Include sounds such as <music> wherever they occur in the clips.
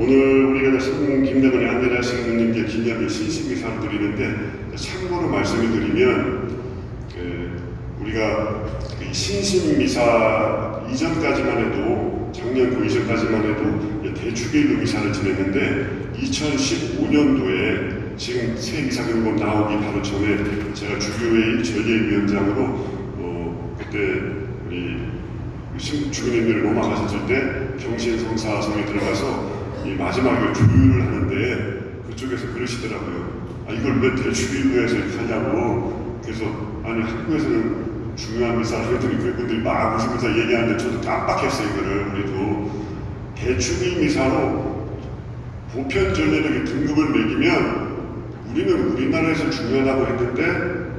오늘 우리가 성 김대건의 안내라 신부님께 기념일 신식미사를 드리는데 참고로 말씀을 드리면 그 우리가 이 신신미사 이전까지만 해도 작년 그 이전까지만 해도 대축일로 미사를 지냈는데 2015년도에 지금 새 미사금법 나오기 바로 전에 제가 주교회의 전례위원장으로 어, 그때 우리 신- 주민님들을 로마 가셨을 때 경신 성사성에 들어가서 이 마지막에 조율을 하는데 그쪽에서 그러시더라고요. 아 이걸 왜 해서 이렇게 하냐고. 그래서 아니 한국에서는 중요한 미사를 했더니 그분들이 막 웃으면서 얘기하는데 저도 깜빡했어요 이거를 우리도 대축일 미사로 보편 전례력의 등급을 매기면 우리는 우리나라에서 중요하다고 했는데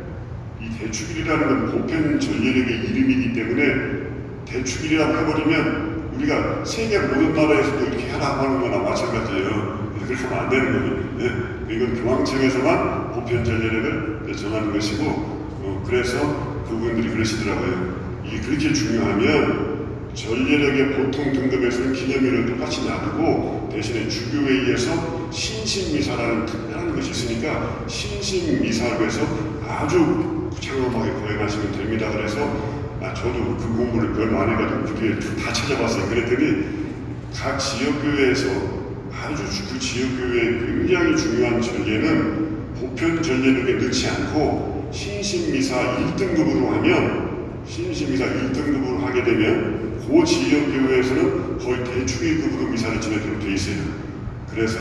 이 대축일이라는 건 보편 전례력의 이름이기 때문에 대축일이라고 해버리면 우리가 세계 모든 나라에서도 이렇게 하라고 하는 거나 마찬가지예요. 그렇게 하면 안 되는 거예요. 예? 이건 교황청에서만 보편 전례력을 정하는 것이고 어, 그래서 그분들이 그러시더라고요. 이 그렇게 중요하면 전례력의 보통 등급에서는 기념일을 똑같이 놔두고 대신에 주교회의에서 신신미사라는 특별한 것이 있으니까 신신미사로 해서 아주 장엄하게 거행하시면 됩니다. 그래서 아, 저도 그 공부를 별로 안 해가지고 그 뒤에 다 찾아봤어요. 그랬더니 각 지역교회에서 아주 그 지역교회의 굉장히 중요한 전례는 보편 전례력에 넣지 않고 신신미사 1등급으로 하면 신신미사 1등급으로 하게 되면 그 지역교회에서는 거의 대충일급으로 미사를 지내도록 돼 있어요. 그래서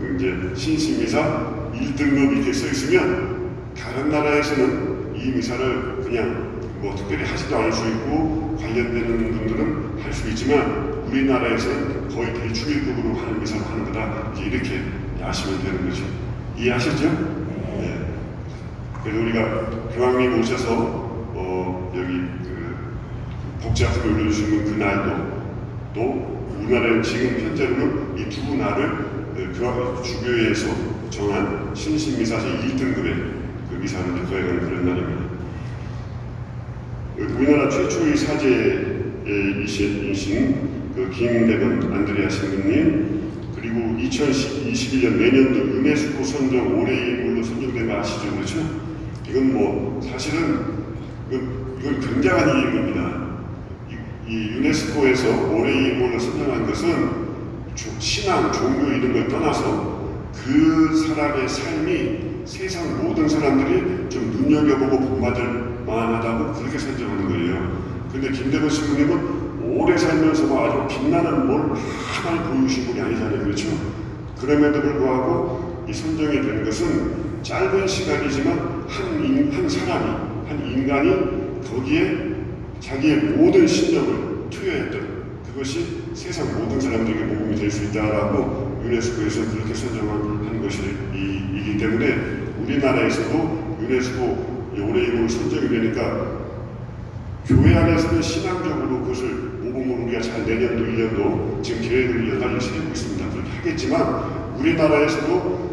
그 이제 신신미사 1등급 이렇게 써 있으면 다른 나라에서는 이 미사를 그냥 뭐 특별히 하지도 않을 수 있고 관련되는 분들은 할 수 있지만 우리나라에서는 거의 대충일급으로 하는 미사를 하는 거다. 이렇게 아시면 되는 거죠. 이해하셨죠? 네. 그래서 우리가 교황님 오셔서 어, 여기 그 복잡하게 올려주시는 그날도 또 우리나라는 지금 현재로는 이 두 날을 어, 교황 주교회에서 정한 신신미사제 1등급의 그 미사를 거행하는 그런 날입니다. 우리나라 최초의 사제이신 그 김대건 안드레아 신부님 그리고 2021년 내년도 유네스코 선정 올해의 인물로 선정된 거 아시죠? 그렇죠? 이건 뭐 사실은 이건, 굉장한 일입니다. 이, 이 유네스코에서 올해의 인물로 선정한 것은 조- 신앙, 종교 이런 걸 떠나서 그 사람의 삶이 세상 모든 사람들이 좀 눈여겨보고 본받을 만하다고 그렇게 선정하는 거예요. 근데 김대건 신부님은 오래 살면서 뭐 아주 빛나는 뭘 하나를 보여주신 분이 아니잖아요. 그렇죠? 그럼에도 불구하고 이 선정이 된 것은 짧은 시간이지만 한, 인, 한 사람이, 한 인간이 거기에 자기의 모든 신력을 투여했던 그것이 세상 모든 사람들에게 모범이 될 수 있다라고 유네스코에서 그렇게 선정한 것이기 때문에 우리나라에서도 유네스코 올해 이름으로 선정이 되니까 교회 안에서는 신앙적으로 그것을 모범으로 우리가 잘 내년도 1년도 지금 계획을 가지 세우고 있습니다. 그렇게 하겠지만 우리나라에서도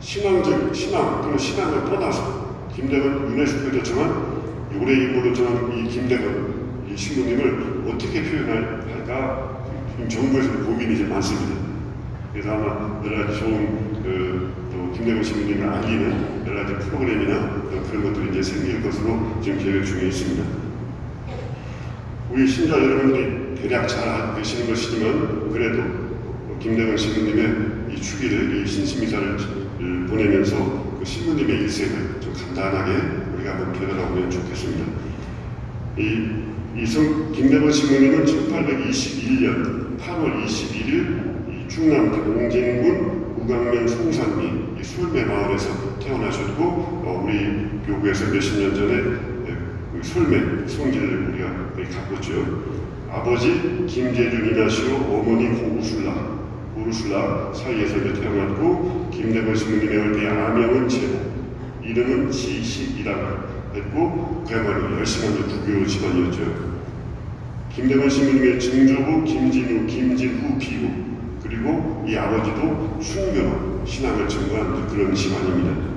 신앙적 신앙 또는 신앙을 떠나서 김대건 유네스코에 정한 올해 이름으로 정한 이 김대건 이 신부님을 어떻게 표현할까 지금 정부에서 고민이 이제 많습니다. 그래서 아마 여러 가지 좋은 그, 또 김대건 신부님을 알리는 여러 가지 프로그램이나 그런, 것들이 이제 생길 것으로 지금 계획 중에 있습니다. 우리 신자 여러분들이 대략 잘 계시는 것이지만 그래도 김대건 신부님의 이 축일을 이 신심이사를 보내면서 그 신부님의 일생을 좀 간단하게 우리가 한번 되돌아보면 좋겠습니다. 이, 이성 김대건 신부님은 1821년 8월 21일 이 충남 동진군 우강면 송산리 이 솔매 마을에서 태어나셨고 어, 우리 교구에서 몇십 년 전에 예, 그 솔매 성지를 우리가 가봤죠. 아버지 김재준 이나시오 어머니 고우술라 우르술라 사이에서 태어났고 김대건 신부님의 얼굴 아명은 제보 이름은 지식이라고 했고 그야말로 열심한 국교 집안이었죠. 김대건 신부님의 증조부 김진우, 김진후 비구 그리고 이 아버지도 순교로 신앙을 전거한 그런 집안입니다.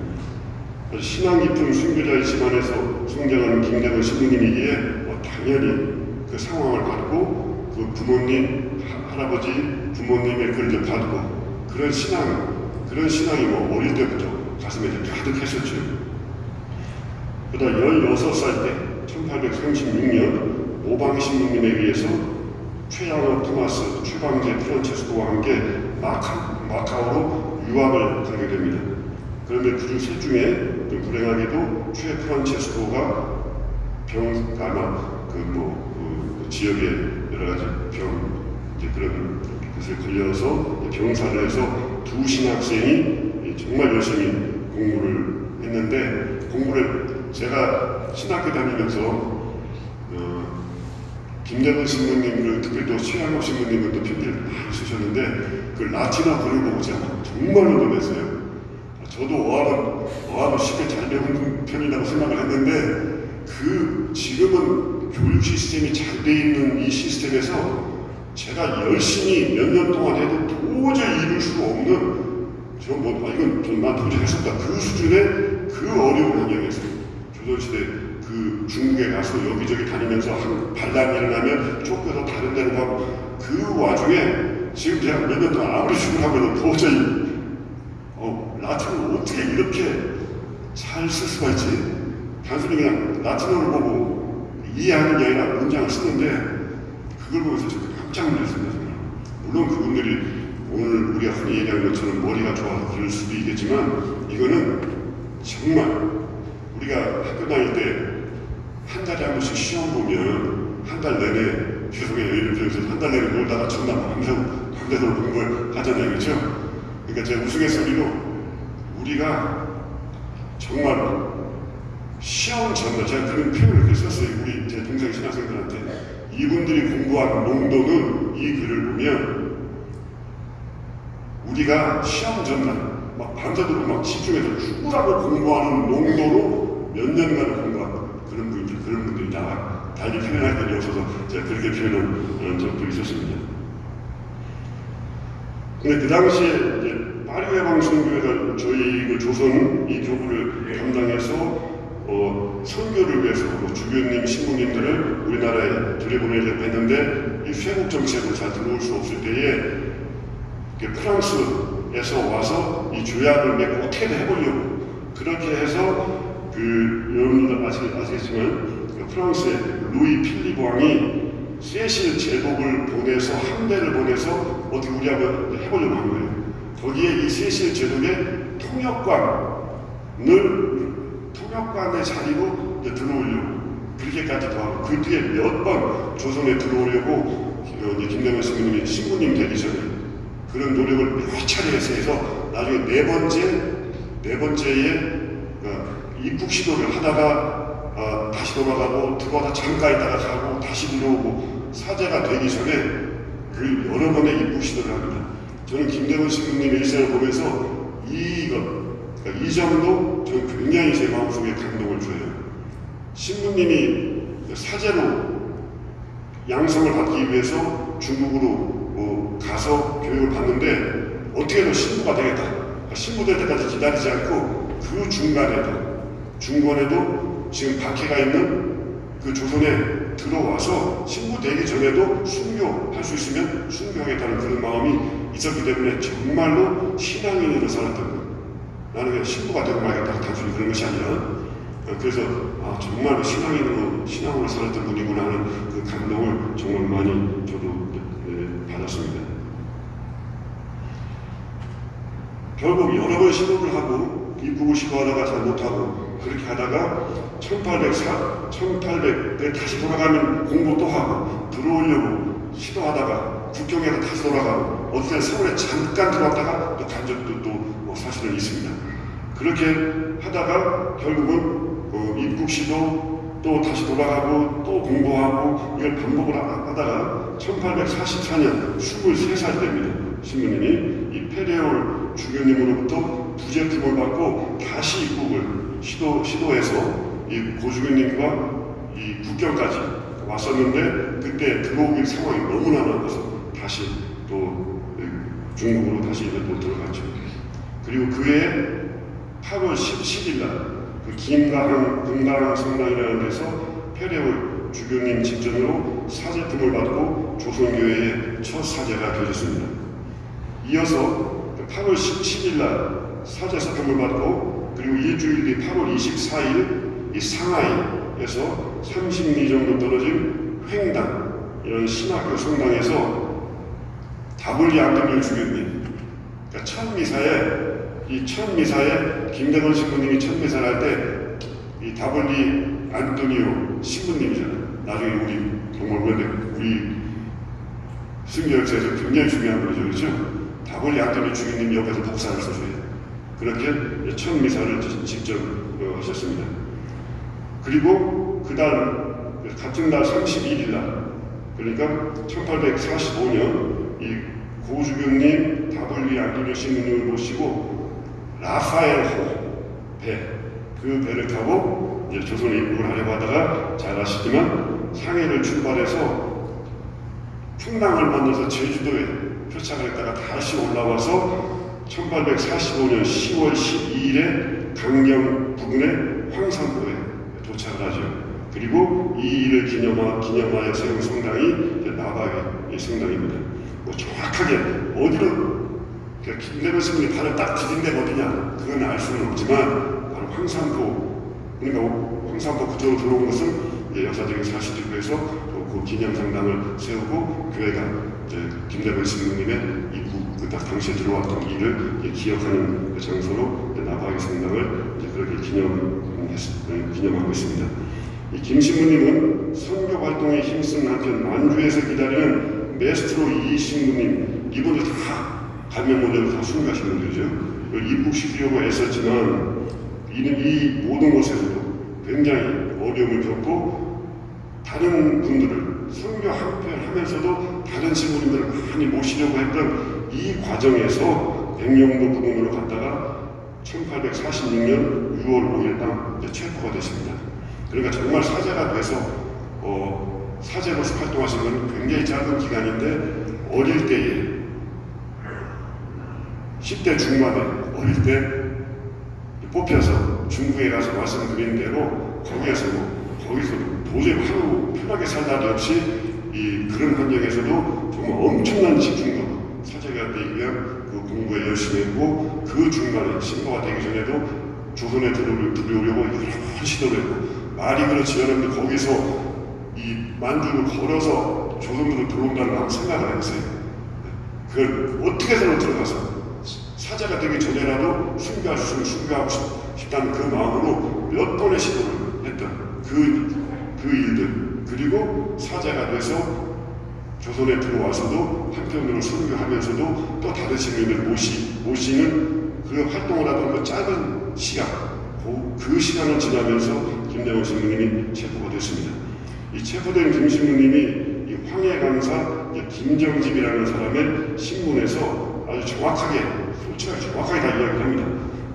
신앙 깊은 순교자의 집안에서 성장하는 김대건 신부님이기에 뭐 당연히 그 상황을 받고 그 부모님, 하- 할아버지 부모님의 글을 받고 그런 신앙 그런 신앙이 뭐 어릴 때부터 가슴에 가득했었죠. 그러다 16살 때 1836년 오방신부님에 의해서 최양호 토마스, 최광재 프란체스코와 함께 마카, 마카오로 유학을 가게 됩니다. 그런데 그셋 중에 좀 불행하게도 최 프란체스코가 병, 아마 그뭐 그, 그 지역의 여러 가지 병, 이제 그런 것에 걸려서 병사를 해서 두 신학생이 정말 열심히 공부를 했는데 공부를 제가 신학교 다니면서 어, 김대건 신부님을 특히 또 최양호 신부님은 또 편지를 많이 쓰셨는데 그 라틴어 글을 보고 제가 정말로 놀랐어요. 저도 어학은 어학은 쉽게 잘 배우는 편이라고 생각을 했는데 그 지금은 교육 시스템이 잘 돼 있는 이 시스템에서 제가 열심히 몇 년 동안 해도 도저히 이룰 수 없는 저뭐 아, 이건 좀난 도저히 없다 그 수준의 그 어려운 환경에서 조선시대 그 중국에 가서 여기저기 다니면서 한 반란이 일어나면 쫓겨서 다른 데로 가고 그 와중에 지금 제가 몇년 동안 아무리 해도 도저히 어, 라틴을 어떻게 이렇게 잘 쓸 수가 있지? 단순히 그냥 라틴어를 보고 이해하는 게 아니라 문장을 쓰는데 그걸 보면서 저도 깜짝 놀랐습니다. 물론 그분들이 오늘 우리가 흔히 얘기하는 것처럼 머리가 좋아서 그럴 수도 있겠지만 이거는 정말 우리가 학교 다닐 때 한 달에 한 번씩 시험 보면 한 달 내내 죄송해요. 예를 들어서 한 달 내내 놀다가 전날 밤새고 밤새도록 공부를 하잖아요. 그렇죠? 그러니까 제가 우스갯소리로 우리가 정말 시험 전날 제가 그런 표현을 그렇게 썼어요. 우리 제 동생 신학생들한테. 이분들이 공부한 농도는 이 글을 보면 우리가 시험 전날 막 밤새도록 막 집중해서 죽으라고 공부하는 농도로 몇 년간을 공부한 그런 분들 그런 분들이 나와 달리 표현할 필요 없어서 제가 그렇게 표현한 적도 있었습니다. 근데 그 당시에 이제 파리회 방송교회가 저희 그 조선 이 교부를 담당해서 어, 선교를 위해서 뭐 주교님, 신부님들을 우리나라에 들여보내려고 했는데 이 쇄국 정책으로 잘 들어올 수 없을 때에 프랑스에서 와서 이 조약을 맺고 어떻게든 해보려고 그렇게 해서 그 여러분들 아시, 아시겠지만 그 프랑스의 루이 필립 왕이 세실 제독을 보내서 함대를 보내서 어떻게 우리하고 해보려고 한 거예요. 거기에 이 세실 제독의 통역관을 통역관의 자리로 들어오려고 그렇게까지 도 하고 그 뒤에 몇 번 조선에 들어오려고 김대건 신부님이 신부님 되기 전에 그런 노력을 몇 차례 해서 나중에 네 번째 네 번째에 어, 입국 시도를 하다가 어, 다시 돌아가고 들어와서 잠깐 있다가 가고 다시 들어오고 사제가 되기 전에 그 여러 번의 입국 시도를 합니다. 저는 김대건 신부님의 일생을 보면서 이것 그러니까 이 점도 저는 굉장히 제 마음속에 감동을 줘요. 신부님이 사제로 양성을 받기 위해서 중국으로 뭐 가서 교육을 받는데 어떻게든 신부가 되겠다. 그러니까 신부 될 때까지 기다리지 않고 그 중간에도 중간에도 지금 박해가 있는 그 조선에 들어와서 신부 되기 전에도 순교할 수 있으면 순교하겠다는 그런 마음이 있었기 때문에 정말로 신앙인으로 살았던 거예요. 나는 그냥 신부가 되고 말겠다. 단순히 그런 것이 아니라 어, 그래서 아, 정말 신앙인으로 신앙으로 살았던 분이구나 하는 그 감동을 정말 많이 저도 네, 받았습니다. 결국 여러 번 시도를 하고 이쁘고 싶어 하다가 잘 못하고 그렇게 하다가 1804, 1800에 다시 돌아가면 공부 또 하고 들어오려고 시도하다가 국경에서 다시 돌아가고 어떻게 서울에 잠깐 들어왔다가 또 간 적도 또뭐 사실은 있습니다. 그렇게 하다가 결국은 어, 입국 시도 또 다시 돌아가고 또 공부하고 이걸 반복을 하다가 1844년 23살 됩니다. 신부님이 이 페레올 주교님으로부터 부제품을 받고 다시 입국을 시도, 시도해서 이 고주교님과 이 국경까지 왔었는데 그때 들어오기 상황이 너무나 많아서 다시 또 중국으로 다시 이제 또 들어갔죠. 그리고 그해 8월 17일 날 그 김가항 금가항 성당이라는 데서 페레올 주교님 직전으로 사제품을 받고 조선교회에 첫 사제가 되셨습니다. 이어서 8월 17일 날 사제 사통을 받고 그리고 일주일 뒤 8월 24일 이 상하이에서 30리 정도 떨어진 횡당 이런 신학교 성당에서 다블리 안드류 주교님 그러니까 첫 미사에 이 첫 미사에 김대건 신부님이 첫 미사를 할 때 이 다블리 안토니오 신부님이잖아요. 나중에 우리 그런데 우리 순교역사에서 굉장히 중요한 거죠. 그렇죠? 다블리 안토니오 주교님 옆에서 복사를 써줘요. 그렇게 첫 미사를 직접 어, 하셨습니다. 그리고 그달 같은 날 31일 날 그러니까 1845년 이 고주교님 다블리 안토니오 신부님을 모시고 라파엘 호배 그 배를 타고 이제 조선에 입국을 하려고 하다가 잘 아시지만 상해를 출발해서 풍랑을 만나서 제주도에 표착을 했다가 다시 올라와서 1845년 10월 12일에 강경 부근의 황산도에 도착을 하죠. 그리고 이 일을 기념하, 기념하여 세운 성당이 나바의 성당입니다. 뭐 정확하게 어디로 김대건 스님이 발을 딱 디딘 데가 어디냐 그건 알 수는 없지만 바로 황산도 그러니까 황산도 그쪽으로 들어온 것은 역사적인 사실이고 해서 그 기념 성당을 세우고 교회가 이제 김대건 입국 그딱 당시에 들어왔던 일을 기억하는 그 장소로 나바의 성당을 이제 그렇게 기념했, 기념하고 있습니다. 이 김신부님은 선교 활동에 힘쓴 한편 만주에서 기다리는 메스트로 이 신부님 이분들 다 감명 모델로 다 순교하신 분들이죠. 입국시키려고 애썼지만 이는 이 모든 곳에서도 굉장히 어려움을 겪고 다른 분들을 선교 한편 하면서도 다른 신부님들을 많이 모시려고 했던 이 과정에서 백령도 부근으로 갔다가 1846년 6월 5일 날 체포가 됐습니다. 그러니까 정말 사제가 돼서 어, 사제로서 활동하신 건 굉장히 짧은 기간인데 어릴 때에 10대 중반에 어릴 때 뽑혀서 중국에 가서 말씀드린 대로 거기에서 거기서 도저히 하루 편하게 살 날이 없이 이 그런 환경에서도 정말 엄청난 집중도 사제가 되기 위한 그 공부에 열심히 했고 그 중간에 신고가 되기 전에도 조선에 들어오려, 들어오려고 여러 시도를 했고 말이 그렇지 여러분들 거기서 이 만주를 걸어서 조선으로 들어온다는 걸 생각을 해보세요. 그걸 어떻게 해서 들어가서 사자가 되기 전에라도 순교할 수 있으면 순교하고 싶다는 그 마음으로 몇 번의 시도를 했던 그, 그 일들 그리고 사자가 돼서 조선에 들어와서도 한편으로 순교하면서도 또 다른 신민을 모시, 모시는 그 활동을 하던 그 짧은 시간 그, 그 시간을 지나면서 김대원 신부님이 체포가 됐습니다. 이 체포된 김 신부님이 이 황해 강사 김정집이라는 사람의 신문에서 아주 정확하게 솔직하게 정확하게 다 이야기를 합니다.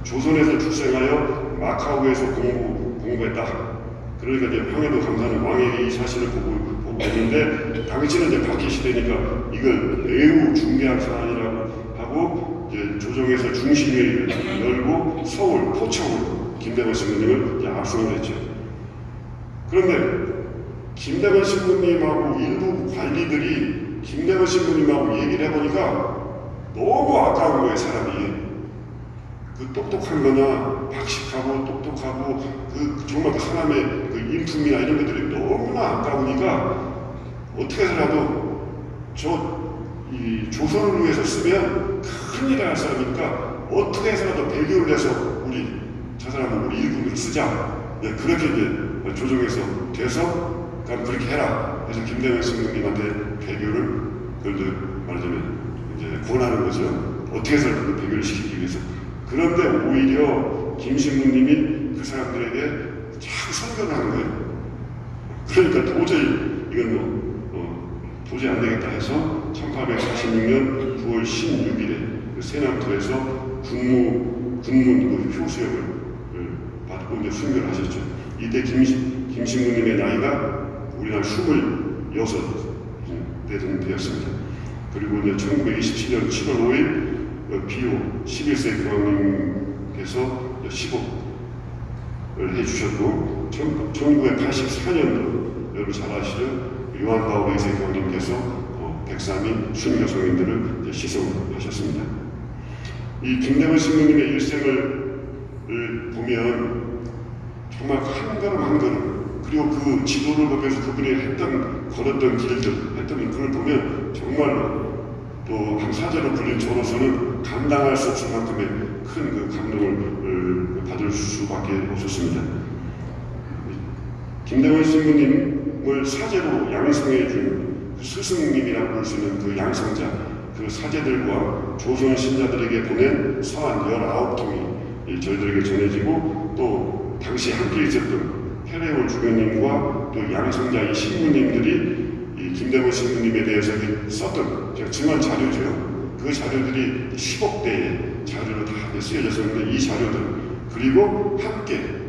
조선에서 출생하여 마카오에서 공부, 공부했다. 그러니까 이제 황해도 강사는 왕에게 이 사실을 보고, 보고 있는데 당시는 이제 박해 시대니까 이걸 매우 중대한 사안이라고 하고 이제 조정에서 중심회의를 열고 서울, 포청으로 김대건 신부님을 이제 압송을 했죠. 그런데 김대건 신부님하고 일부 관리들이 김대건 신부님하고 얘기를 해보니까 너무 아까운 거예요, 사람이. 그 똑똑한 거나 박식하고 똑똑하고 그 정말 그 사람의 그 인품이나 이런 것들이 너무나 아까우니까 어떻게 해서라도 저 이 조선을 위해서 쓰면 큰일 날 사람이니까 어떻게 해서라도 배교를 해서 우리 저 사람은 우리 일꾼을 쓰자. 네, 그렇게 이제 조정해서 돼서 그럼 그렇게 해라. 그래서 김대현 신부님한테 배교를 그걸 말하자면 이제 권하는 거죠. 어떻게 그 배교를 시키기 위해서. 그런데 오히려 김신부님이 그 사람들에게 자꾸 선전을 하는 거예요. 그러니까 도저히 이건 뭐 어, 도저히 안 되겠다 해서 1846년 9월 16일에 그 세남토에서 군무 군문 그 효수역을 받고 이제 순교를 하셨죠. 이때 김, 김신부님의 나이가 우리나라 26대 정도 되었습니다. 그리고 이제 1927년 7월 5일 비오 11세 교황님께서 10억을 해주셨고 1984년도 여러분 잘 아시죠? 요한 바울 2세 교황님께서 백삼이 순교 성인들을 이제 시송하셨습니다. 이 김대원 신부님의 일생을 을 보면 정말 한 걸음 한 걸음 그리고 그 지도를 보면서 그분이 했던 걸었던 길들 했던 그걸 보면 정말로 또한 사제로 불린 저로서는 감당할 수 없을 만큼의 큰 그 감동을 받을 수밖에 없었습니다. 김대원 신부님을 사제로 양성해 준그 스승님이라고 부를 수 있는 그 양성자, 그 사제들과 조선 신자들에게 보낸 서한 19통이 저희들에게 전해지고 또 당시 함께 있었던 페레올 주교님과 또 양성자 이 신부님들이 이 김대원 신부님에 대해서 썼던 제가 증언 자료죠. 그 자료들이 10억대의 자료로 다 쓰여졌었는데 이 자료들 그리고 함께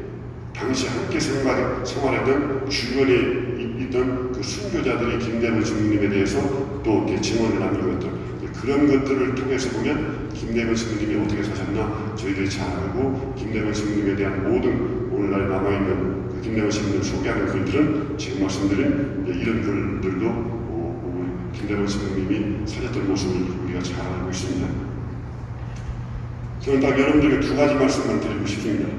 당시 함께 생활, 생활했던 주변에 있던 그 순교자들이 김대문 신부님에 대해서 또 이렇게 증언을 남기고 있던 그런 것들을 통해서 보면 김대문 신부님이 어떻게 사셨나 저희들이 잘 알고 김대문 신부님에 대한 모든 오늘날 남아있는 그 김대문 신부님을 소개하는 글들은 지금 말씀드린 이런 글들도 어, 김대문 신부님이 사셨던 모습을 우리가 잘 알고 있습니다. 저는 딱 여러분들에게 두 가지 말씀만 드리고 싶습니다.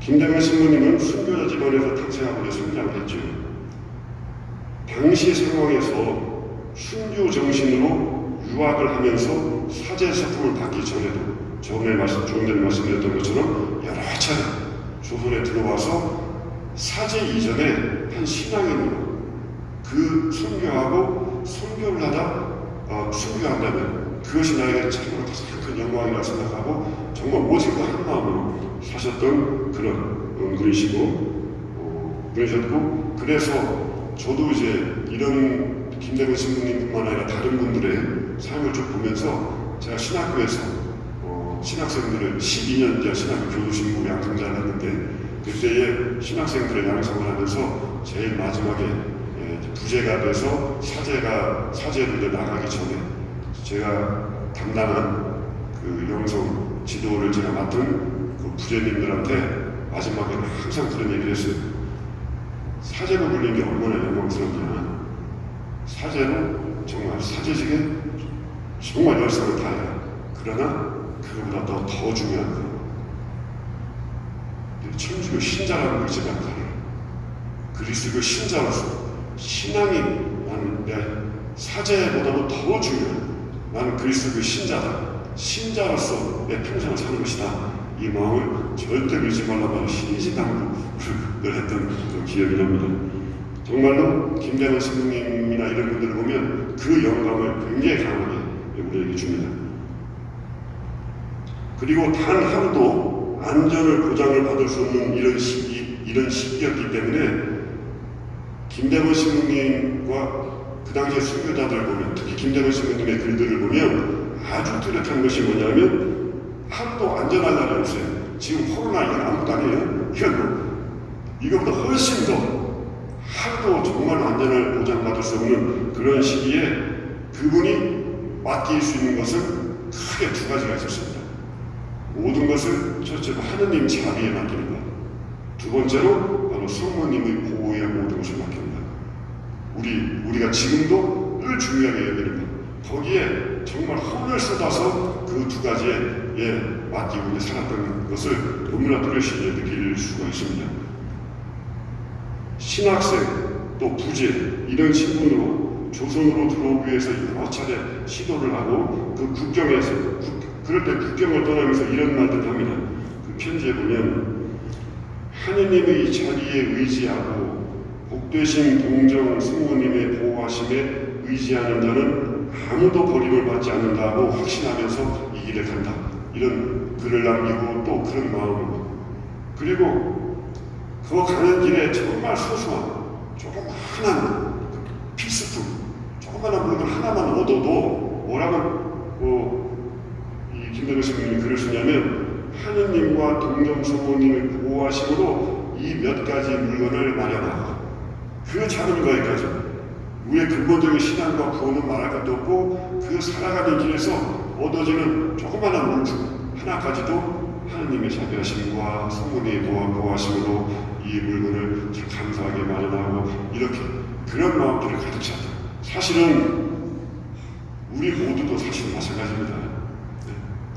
김대건 신부님은 순교자 집안에서 탄생하고 성장을 했죠. 당시 상황에서 순교 정신으로 유학을 하면서 사제 서품을 받기 전에도 전에 말씀, 조금 전에 말씀드렸던 것처럼 여러 차례 조선에 들어와서 사제 이전에 한 신앙인으로 그 순교하고 순교를 하다 어, 순교한다면 그것이 나에게 참으로 가장 큰 영광이라고 생각하고 정말 오직 그한 마음으로 사셨던 그런 은근이시고 어, 그러셨고 그래서 저도 이제 이런 김대건 신부님뿐만 아니라 다른 분들의 삶을 쭉 보면서 제가 신학교에서 어, 신학생들을 12년 전 신학교 교수신부 양성자를 했는데 그때의 신학생들의 양성을 하면서 제일 마지막에 예, 부재가 돼서 사제가 사제로 나가기 전에 제가 담당한 그 영성 지도를 제가 맡은 그 부재님들한테 마지막에는 항상 그런 얘기를 했어요. 사제로 불린 게 얼마나 영광스럽냐. 사제는 정말 사제직에 정말 열성을 다해요. 그러나 그거보다 더, 더 중요한 건 천주교 신자라는 걸 알아요. 그리스도 신자로서 신앙이 나는 내 사제보다도 더 중요한 나는 그리스도 신자다. 신자로서 내 평생을 사는 것이다. 이 마음을 절대 밀지 말라고 신신당부를 했던 그 기억이 납니다. 정말로 김대만 신부님이나 이런 분들을 보면 그 영감을 굉장히 강하게 우리에게 줍니다. 그리고 단 하루도 안전을 보장을 받을 수 없는 이런 시기, 이런 시기였기 때문에 김대만 신부님과 그 당시에 순교자들을 보면 특히 김대만 신부님의 글들을 보면 아주 뚜렷한 것이 뭐냐면 하루도 안전할 날이 없어요. 지금 코로나 이건 아무것도 아니에요. 이건 뭐, 이거보다 훨씬 더 하루도 정말 안전을 보장받을 수 없는 그런 시기에 그분이 맡길 수 있는 것은 크게 두 가지가 있었습니다. 모든 것을 첫째로 하느님 자비에 맡기는 것. 두 번째로 바로 성모님의 보호에 모든 것을 것. 우리, 우리가 지금도 늘 중요하게 여기는 것. 거기에 정말 혼을 쏟아서 그 두 가지에 예, 맡기고 살았던 것을 너무나 뚜렷이 느낄 수가 있습니다. 신학생 또 부재 이런 신분으로 조선으로 들어오기 위해서 여러 차례 시도를 하고 그 국경에서 국, 그럴 때 국경을 떠나면서 이런 말들 합니다. 그 편지에 보면 하느님의 자리에 의지하고 복되신 동정 승모님의 보호하심에 의지하는 자는 아무도 버림을 받지 않는다고 확신하면서 이 길을 간다. 이런 글을 남기고 또 그런 마음으로 그리고 그 가는 길에 정말 소소한 조그마한 필수품 조그마한 물건 하나만 얻어도 뭐라고 뭐 선생님이 글을 쓰냐면 하느님과 동정 성모님의 보호하심으로 이 몇 가지 물건을 마련하고 그 작은 거에까지 우리의 근본적인 신앙과 구원은 말할 것도 없고 그 살아가는 길에서 얻어지는 조그마한 물품 하나까지도 하나님의 자비하심과 성문의 보호하심으로 이 물건을 참 감사하게 마련하고 이렇게 그런 마음들을 가득 찼다. 사실은 우리 모두도 사실 마찬가지입니다.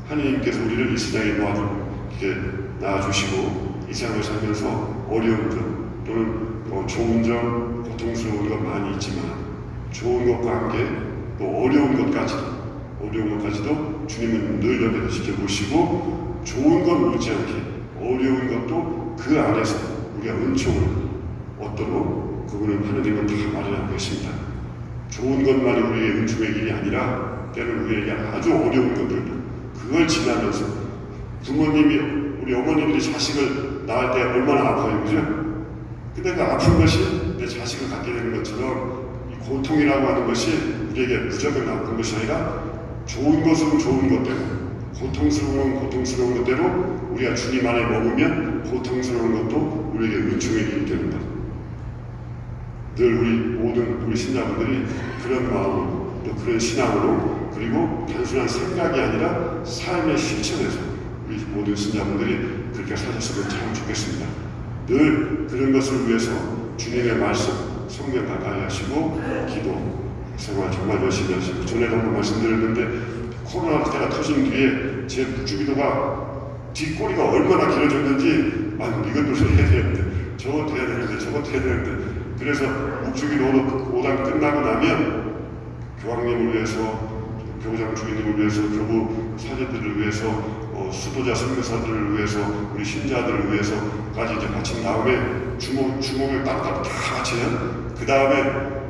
네. 하나님께서 우리를 이 세상에 모아주 이렇게 낳아주시고 이 세상을 살면서 어려운 점 또는 뭐 좋은 점, 고통스러운 것 많이 있지만 좋은 것과 함께 또 어려운 것까지도 어려운 것까지도 주님은 늘 옆에서 지켜보시고 좋은 건 못지않게 어려운 것도 그 안에서 우리가 은총을 얻도록 그분은 하나님은 다 마련하고 계십니다. 좋은 것만이 우리의 은총의 길이 아니라 때로는 우리에게 아주 어려운 것들도 그걸 지나면서 부모님이 우리 어머님들이 자식을 낳을 때 얼마나 아파요, 그죠? 근데 그 아픈 것이 내 자식을 갖게 되는 것처럼 이 고통이라고 하는 것이 우리에게 무조건 나쁜 것이 아니라 좋은 것은 좋은 것대로 고통스러운 건 고통스러운 것대로 우리가 주님 안에 머무면 고통스러운 것도 우리에게 은총의 길이 되는 것. 늘 우리 모든 우리 신자분들이 그런 마음으로 또 그런 신앙으로 그리고 단순한 생각이 아니라 삶의 실천에서 우리 모든 신자분들이 그렇게 사셨으면 참 좋겠습니다. 늘 그런 것을 위해서 주님의 말씀, 성경 가까이 하시고 기도 생활 정말 열심히 하시고 전에도 한번 말씀드렸는데 코로나 때가 터진 뒤에 제 묵주기도가 뒷꼬리가 얼마나 길어졌는지 아 이것도 해야 되는데 저것도 해야 되는데 저것도 해야 되는데 그래서 묵주기도 5당 끝나고 나면 교황님을 위해서 교장 주인님을 위해서 교부 사제들을 위해서 어, 수도자 선교사들을 위해서 우리 신자들을 위해서까지 이제 바친 다음에 주목 주목을 딱딱 다 바쳐요. 그 다음에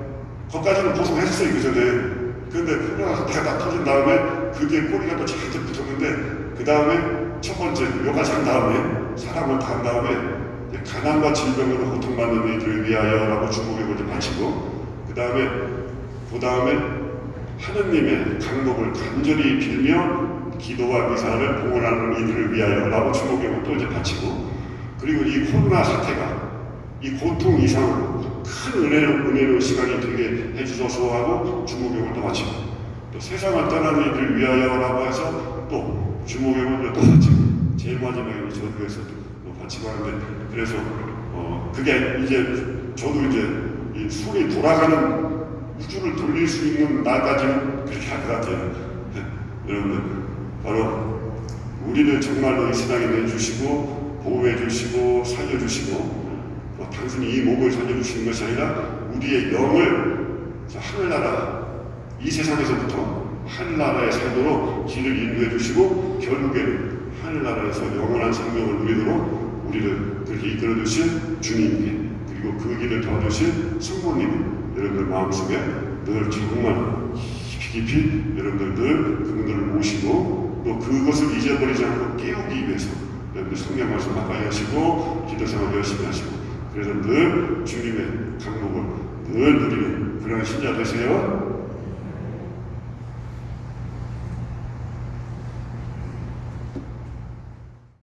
거기까지는 보송했어요 그 전에. 근데 코로나 사태가 딱 터진 다음에 그게 꼬리가 또 잔뜩 붙었는데 그 다음에 첫 번째 여기까지 한 다음에 사람을 다 한 다음에 가난과 질병으로 고통받는 이들을 위하여라고 주목을 이제 바치고 그 다음에 그 다음에 하느님의 강복을 간절히 빌며 기도와 미사를 봉헌하는 이들을 위하여 라고 주목을 또 이제 바치고 그리고 이 코로나 사태가 이 고통 이상으로 큰 은혜로, 은혜로 시간이 되게 해주셔서 하고 주목을 또 바치고 또 세상을 떠나는 이들을 위하여 라고 해서 또 주목을 또 바치고 제일 마지막에 저도에서 또 바치고 하는데 그래서 어 그게 이제 저도 이제 이 손이 돌아가는 우주를 돌릴 수 있는 날까지는 그렇게 할 것 같아요. 네. <laughs> 여러분들 바로 우리를 정말로 이 세상에 내주시고 보호해 주시고 살려 주시고 뭐 단순히 이 몸을 살려 주시는 것이 아니라 우리의 영을 하늘나라 이 세상에서부터 하늘나라에 살도록 길을 인도해 주시고 결국에는 하늘나라에서 영원한 생명을 누리도록 우리를 그렇게 이끌어 주신 주님께 그리고 그 길을 도와주신 성모님 여러분들 마음속에 늘 정말 깊이 여러분들 늘 그분들을 모시고 또 그것을 잊어버리지 않고 깨우기 위해서 여러분들 성경 말씀 가까이 하시고 기도 생활 열심히 하시고 그래서 늘 주님의 강목을 늘 누리는 그런 신자 되세요.